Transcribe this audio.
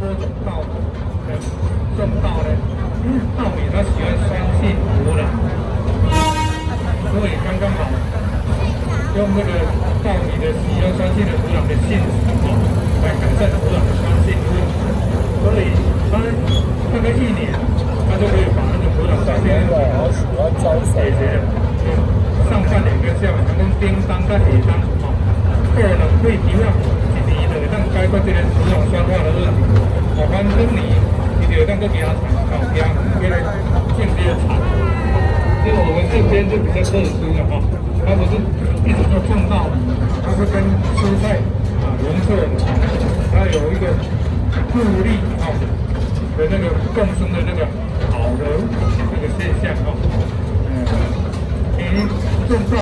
喝不到的，种稻呢，稻米它喜欢酸性土壤，所以刚刚好用那个稻米的喜欢酸性的土壤的性质哦，来改善土壤的酸性，所以所以它大概一年，它就可以把那个土壤酸性的好喜欢水的，上半年跟下半年跟丁当跟乙不哦，个人的以提亮。让解决这个土壤酸化的问题。哦，反正你你就当个给它产哦，给它给它间接的产。因为我们这边就比较特殊了哈，它不是一直都种稻米，它是跟蔬菜啊融合的，它有一个互利啊的。那个共生的。那个好的。那个现象啊，嗯，你种稻。